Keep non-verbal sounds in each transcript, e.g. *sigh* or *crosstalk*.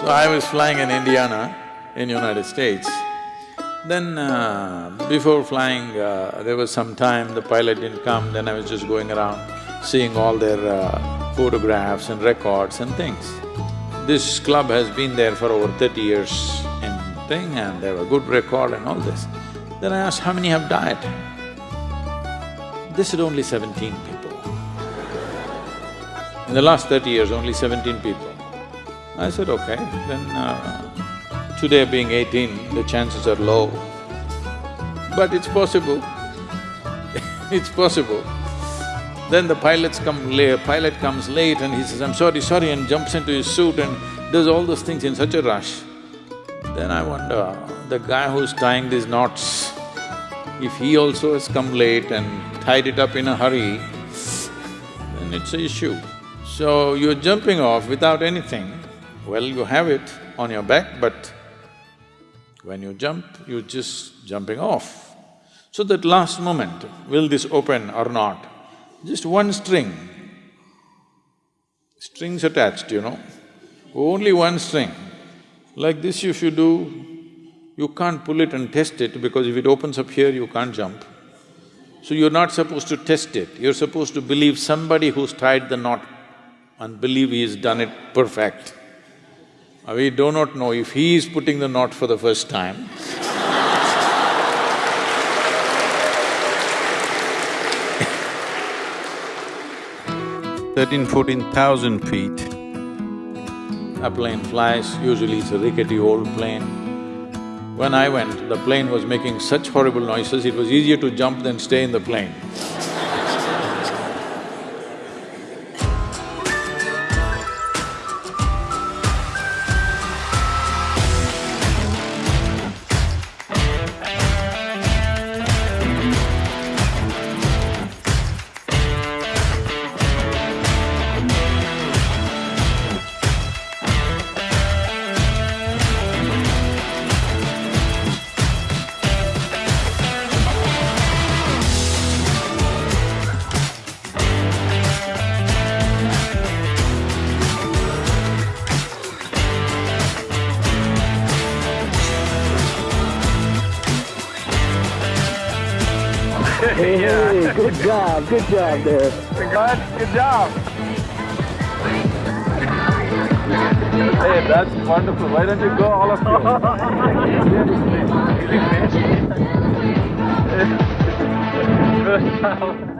So I was flying in Indiana in United States. Then uh, before flying, uh, there was some time, the pilot didn't come, then I was just going around seeing all their uh, photographs and records and things. This club has been there for over thirty years in thing and they have a good record and all this. Then I asked, how many have died? They said only seventeen people. In the last thirty years, only seventeen people. I said, okay, then uh, today being eighteen, the chances are low. But it's possible, *laughs* it's possible. Then the pilots come pilot comes late and he says, I'm sorry, sorry, and jumps into his suit and does all those things in such a rush. Then I wonder, the guy who's tying these knots, if he also has come late and tied it up in a hurry, then it's an issue. So you're jumping off without anything, well, you have it on your back, but when you jump, you're just jumping off. So that last moment, will this open or not? Just one string, strings attached, you know, only one string. Like this if you do, you can't pull it and test it because if it opens up here, you can't jump. So you're not supposed to test it, you're supposed to believe somebody who's tied the knot and believe he's done it perfect. We do not know if he is putting the knot for the first time Thirteen, fourteen thousand feet, a plane flies, usually it's a rickety old plane. When I went, the plane was making such horrible noises, it was easier to jump than stay in the plane. Hey, *laughs* good job, good job there. Good, good job. Hey, that's wonderful. Why don't you go, all of you? Job.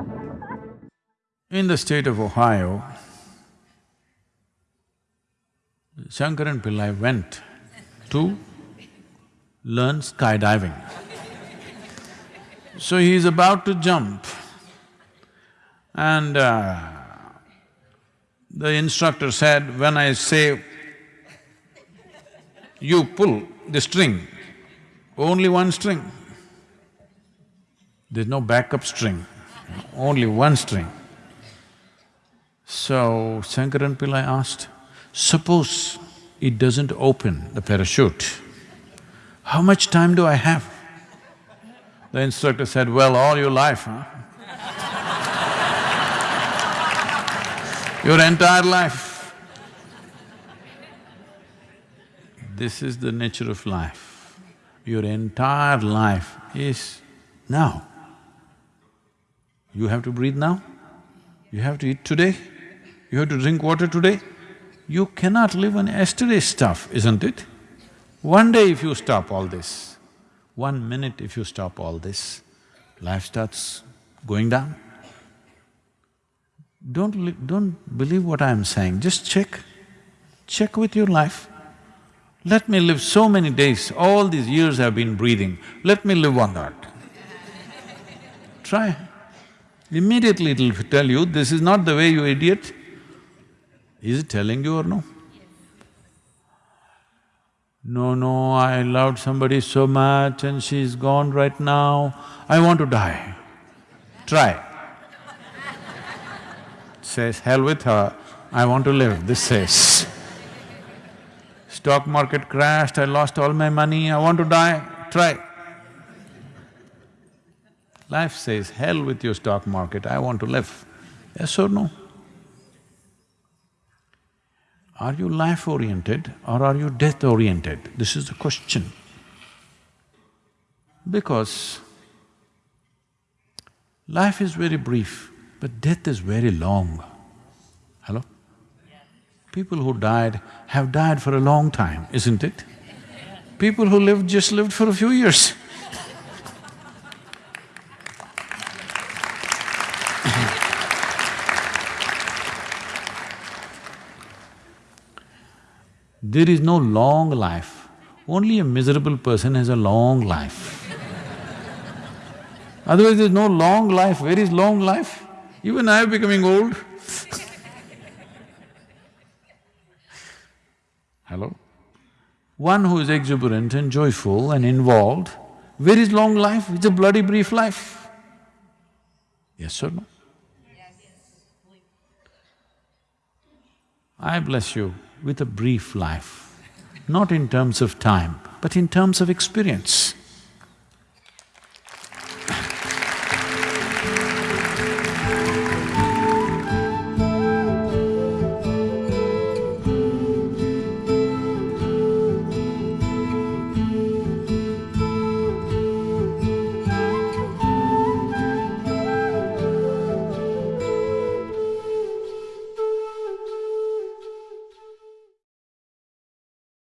*laughs* In the state of Ohio, Shankaran Pillai went to learn skydiving. So he is about to jump and uh, the instructor said, when I say, you pull the string, only one string. There's no backup string, only one string. So Shankaran Pillai asked, suppose it doesn't open, the parachute, how much time do I have? The instructor said, well, all your life, huh? your entire life. This is the nature of life. Your entire life is now. You have to breathe now, you have to eat today, you have to drink water today. You cannot live on yesterday's stuff, isn't it? One day if you stop all this, one minute if you stop all this, life starts going down. Don't… don't believe what I'm saying, just check, check with your life. Let me live so many days, all these years I've been breathing, let me live on that. *laughs* Try. Immediately it'll tell you, this is not the way, you idiot. Is it telling you or no? No, no, I loved somebody so much and she's gone right now, I want to die. Try. says, hell with her, I want to live, this says. Stock market crashed, I lost all my money, I want to die, try. Life says, hell with your stock market, I want to live. Yes or no? Are you life-oriented or are you death-oriented? This is the question. Because life is very brief, but death is very long. Hello? People who died have died for a long time, isn't it? People who lived just lived for a few years. There is no long life, only a miserable person has a long life. Otherwise there's no long life, where is long life? Even I am becoming old *laughs* Hello? One who is exuberant and joyful and involved, where is long life? It's a bloody brief life. Yes or no? I bless you with a brief life, not in terms of time, but in terms of experience.